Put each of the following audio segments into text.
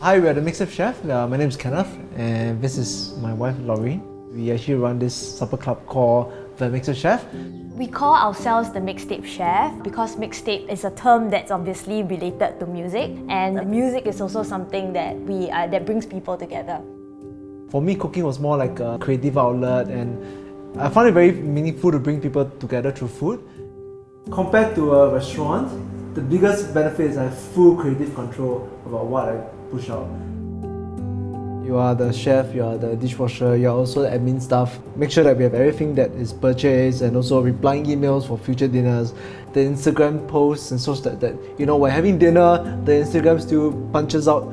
Hi, we are the Mixtape Chef. Uh, my name is Kenneth and this is my wife Laurie. We actually run this supper club called The Mixtape Chef. We call ourselves the mixtape chef because mixtape is a term that's obviously related to music and music is also something that we uh, that brings people together. For me, cooking was more like a creative outlet and I found it very meaningful to bring people together through food. Compared to a restaurant, the biggest benefit is I have full creative control about what I push out. You are the chef, you are the dishwasher, you are also the admin staff. Make sure that we have everything that is purchased and also replying emails for future dinners, the Instagram posts and such that, that you know, we're having dinner, the Instagram still punches out.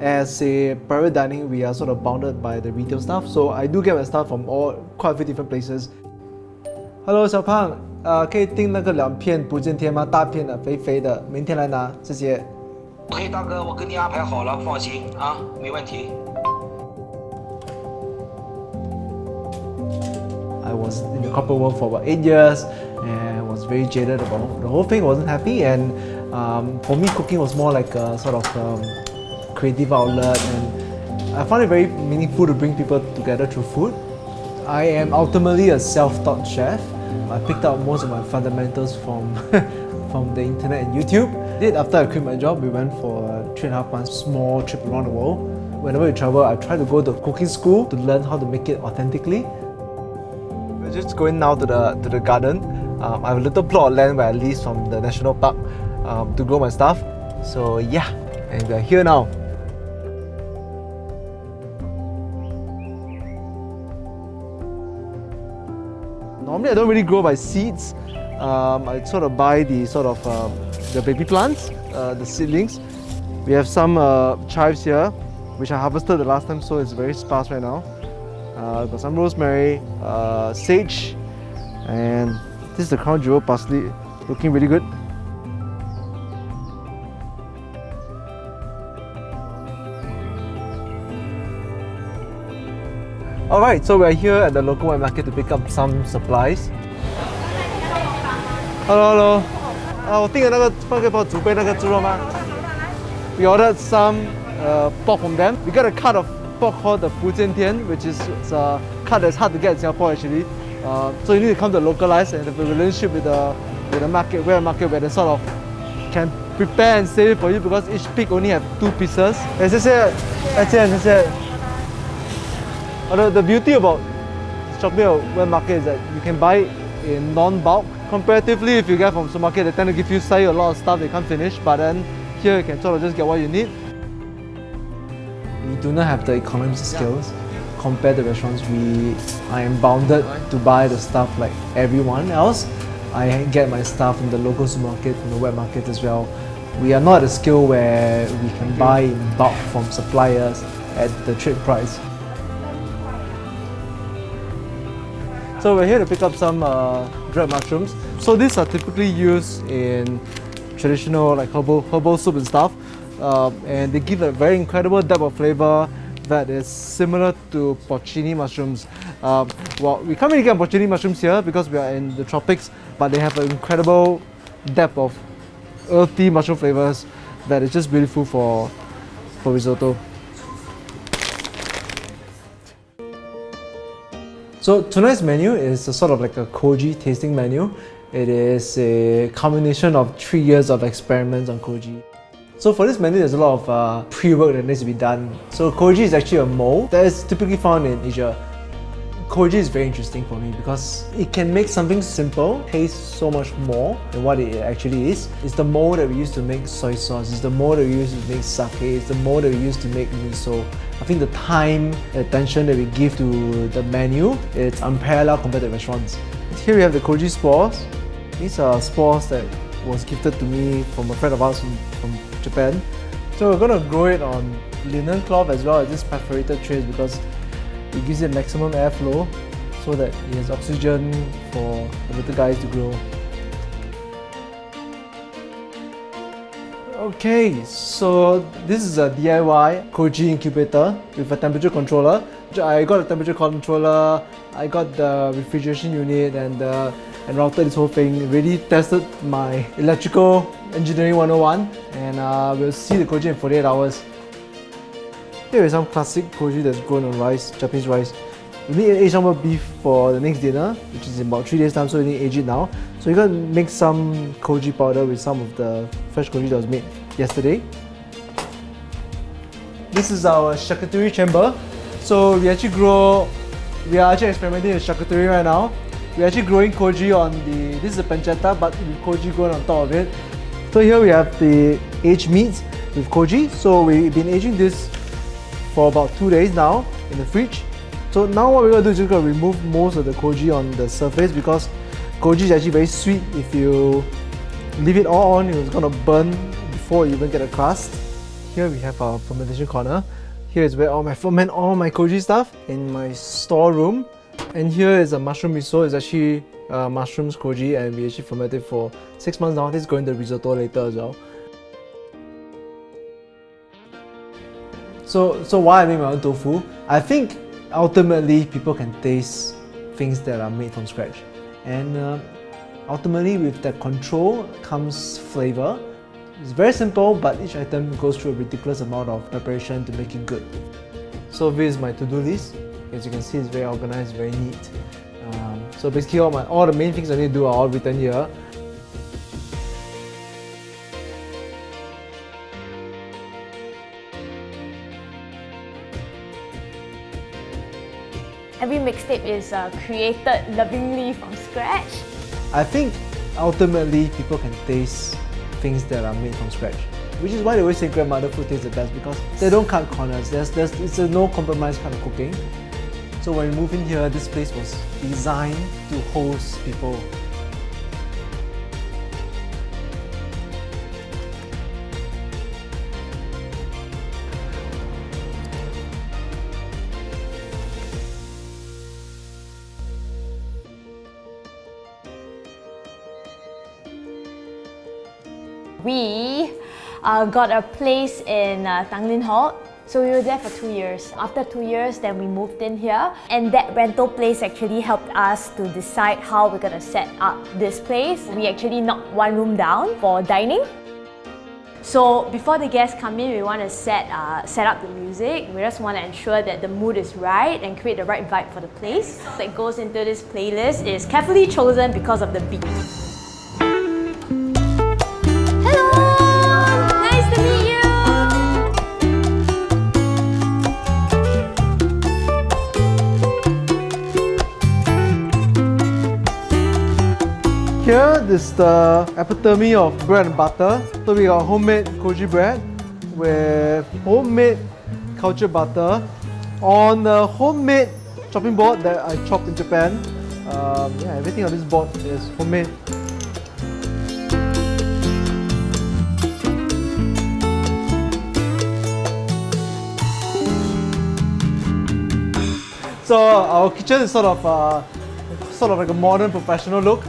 As a private dining, we are sort of bounded by the retail staff, so I do get my stuff from all quite a few different places. Hello，小胖，呃，可以订那个两片不见天吗？大片的，肥肥的，明天来拿，谢谢。 OK，大哥，我给你安排好了，放心啊，没问题。I was in the corporate world for about eight years and was very jaded about the whole thing. wasn't happy, and um, for me, cooking was more like a sort of um, creative outlet, and I found it very meaningful to bring people together through food. I am ultimately a self-taught chef. I picked up most of my fundamentals from from the internet and YouTube. did after I quit my job, we went for a three and a half months small trip around the world. Whenever we travel, I try to go to cooking school to learn how to make it authentically. We're just going now to the to the garden. Um, I have a little plot of land where I lease from the national park um, to grow my stuff. So yeah, and we're here now. Normally I don't really grow by seeds. Um, I sort of buy the sort of um, the baby plants, uh, the seedlings. We have some uh, chives here, which I harvested the last time, so it's very sparse right now. Uh, got some rosemary, uh, sage, and this is the crown jewel parsley, looking really good. Alright, so we're here at the local wet market to pick up some supplies. Hello, hello. 啊，我订了那个放个包，竹贝那个猪肉吗？We ordered some uh, pork from them. We got a cut of pork called the Bu Jian Tian, which is a cut that's hard to get in Singapore actually. Uh, so you need to come to localize and have a relationship with the with the market, where market where they sort of can prepare and save it for you because each pig only have two pieces. And 谢谢，再见，谢谢。Although the beauty about Shopee wet market is that you can buy in non-bulk Comparatively, if you get from supermarket, they tend to give you say a lot of stuff they can't finish, but then here you can sort of just get what you need. We do not have the economies of skills compared to restaurants. We, I am bounded to buy the stuff like everyone else. I get my stuff from the local supermarket, from the wet market as well. We are not at a scale where we can buy in bulk from suppliers at the trade price. So we're here to pick up some uh, dried mushrooms. So these are typically used in traditional like herbal, herbal soup and stuff. Uh, and they give a very incredible depth of flavor that is similar to porcini mushrooms. Um, well, we can't really get porcini mushrooms here because we are in the tropics, but they have an incredible depth of earthy mushroom flavors that is just beautiful for, for risotto. So tonight's menu is a sort of like a koji tasting menu. It is a combination of three years of experiments on koji. So for this menu, there's a lot of uh, pre-work that needs to be done. So koji is actually a mold that is typically found in Asia. Koji is very interesting for me because it can make something simple taste so much more than what it actually is. It's the mold that we use to make soy sauce, it's the mold that we use to make sake, it's the mold that we use to make miso. I think the time, attention that we give to the menu, it's unparalleled compared to restaurants. Here we have the koji spores. These are spores that was gifted to me from a friend of ours from, from Japan. So we're going to grow it on linen cloth as well as this perforated trays because it gives it maximum airflow so that it has oxygen for the little guys to grow. Okay, so this is a DIY Koji incubator with a temperature controller. I got a temperature controller, I got the refrigeration unit and uh, and routed this whole thing. Really tested my electrical engineering 101 and uh, we'll see the Koji in 48 hours. Here is some classic koji that's grown on rice, Japanese rice. We need Asian beef for the next dinner, which is in about three days time, so we need to age it now. So we're gonna make some koji powder with some of the fresh koji that was made yesterday. This is our charcuterie chamber. So we actually grow, we are actually experimenting with charcuterie right now. We're actually growing koji on the, this is a pancetta, but with koji growing on top of it. So here we have the aged meats with koji. So we've been aging this for about two days now in the fridge. So now what we're gonna do is just gonna remove most of the koji on the surface because koji is actually very sweet. If you leave it all on, it's gonna burn before you even get a crust. Here we have our fermentation corner. Here is where all my ferment all my koji stuff in my storeroom. And here is a mushroom miso. It's actually uh, mushrooms koji and we actually fermented for six months now. This is going to risotto later as well. So, so why I make my own tofu? I think ultimately people can taste things that are made from scratch. And uh, ultimately with that control comes flavor. It's very simple, but each item goes through a ridiculous amount of preparation to make it good. So this is my to-do list. As you can see, it's very organized, very neat. Um, so basically all, my, all the main things I need to do are all written here. Mixtape is uh, created lovingly from scratch. I think ultimately people can taste things that are made from scratch. Which is why they always say grandmother food tastes the best because they don't cut corners. There's, there's, it's a no compromise kind of cooking. So when we moved in here, this place was designed to host people. We uh, got a place in uh, Tanglin Hall. So we were there for two years. After two years, then we moved in here. And that rental place actually helped us to decide how we're gonna set up this place. We actually knocked one room down for dining. So before the guests come in, we want to set uh, set up the music. We just want to ensure that the mood is right and create the right vibe for the place. That goes into this playlist is carefully chosen because of the beat. Is the epitome of bread and butter. So we got homemade koji bread with homemade culture butter on the homemade chopping board that I chopped in Japan. Um, yeah, everything on this board is homemade. So our kitchen is sort of uh, sort of like a modern professional look.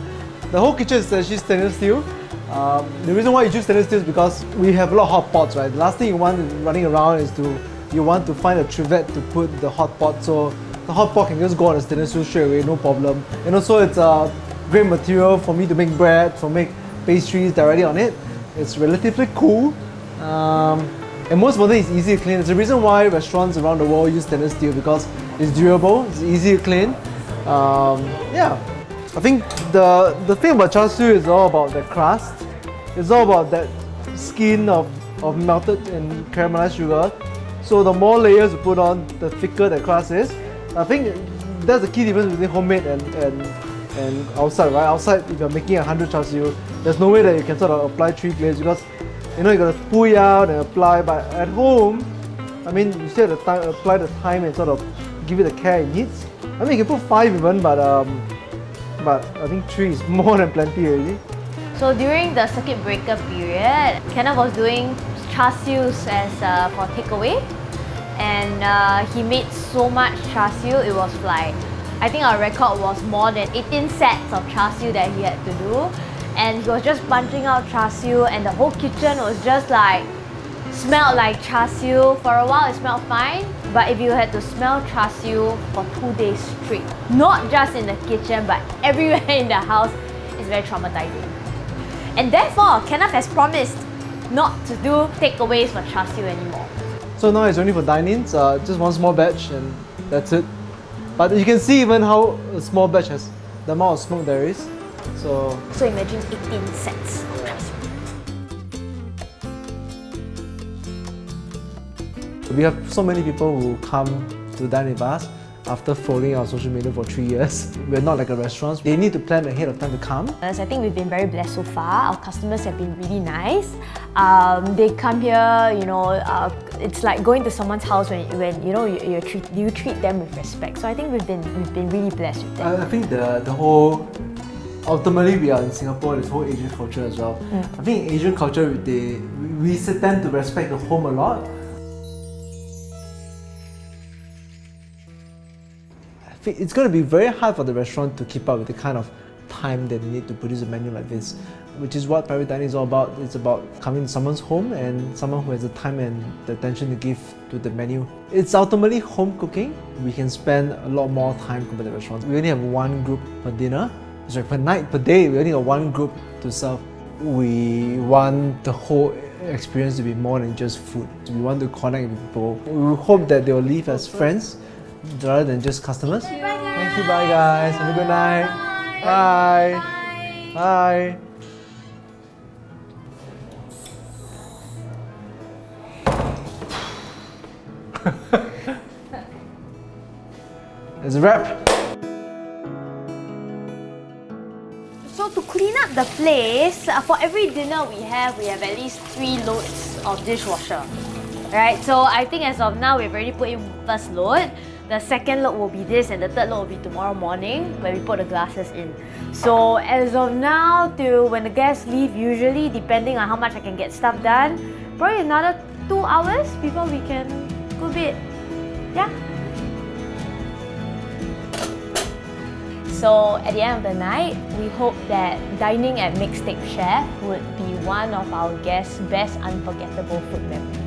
The whole kitchen is actually stainless steel. Um, the reason why you choose stainless steel is because we have a lot of hot pots, right? The last thing you want running around is to you want to find a trivet to put the hot pot so the hot pot can just go on the stainless steel straight away, no problem. And also it's a great material for me to make bread, for make pastries directly on it. It's relatively cool. Um, and most importantly, it's easy to clean. It's the reason why restaurants around the world use stainless steel because it's durable, it's easy to clean. Um, yeah, I think the the thing about char siu is all about the crust. It's all about that skin of, of melted and caramelized sugar. So the more layers you put on, the thicker the crust is. I think that's the key difference between homemade and, and, and outside, right? Outside, if you're making a 100 char siu, there's no way that you can sort of apply three layers because you know you gotta pull it out and apply. But at home, I mean, you still have to apply the time and sort of give it the care it needs. I mean, you can put five even, but um, but I think three is more than plenty already. So during the circuit breaker period, Kenneth was doing char sius as uh, for takeaway, and uh, he made so much char siu. It was like I think our record was more than 18 sets of char siu that he had to do, and he was just punching out char siu, and the whole kitchen was just like smelled like char siu. For a while, it smelled fine, but if you had to smell char siu for two days straight, not just in the kitchen but everywhere in the house, it's very traumatizing. And therefore, Kenneth has promised not to do takeaways for char siu anymore. So now it's only for dining, so uh, just one small batch and that's it. But you can see even how a small batch has the amount of smoke there is. So So imagine 18 sets. We have so many people who come to dine with us after following our social media for three years. We're not like a restaurant. They need to plan ahead of time to come. As I think we've been very blessed so far. Our customers have been really nice. Um, they come here, you know, uh, it's like going to someone's house when, when you know you, you, treat, you treat them with respect. So I think we've been we've been really blessed with that. I, I think the the whole ultimately we are in Singapore. This whole Asian culture as well. I think in Asian culture they we tend to respect the home a lot. It's going to be very hard for the restaurant to keep up with the kind of time that they need to produce a menu like this, which is what private dining is all about. It's about coming to someone's home and someone who has the time and the attention to give to the menu. It's ultimately home cooking. We can spend a lot more time compared to restaurants. We only have one group per dinner. Sorry, per night, per day, we only have one group to serve. We want the whole experience to be more than just food. We want to connect with people. We hope that they will leave as friends rather than just customers. Thank you, bye guys. Have a good night. Bye. Bye. Bye. It's a wrap. So to clean up the place, uh, for every dinner we have, we have at least three loads of dishwasher. Right, so I think as of now, we've already put in first load. The second load will be this and the third load will be tomorrow morning when we put the glasses in. So as of now till when the guests leave, usually depending on how much I can get stuff done, probably another two hours before we can go bit. Yeah. So at the end of the night, we hope that dining at Mixtape Chef would be one of our guests' best unforgettable food memories.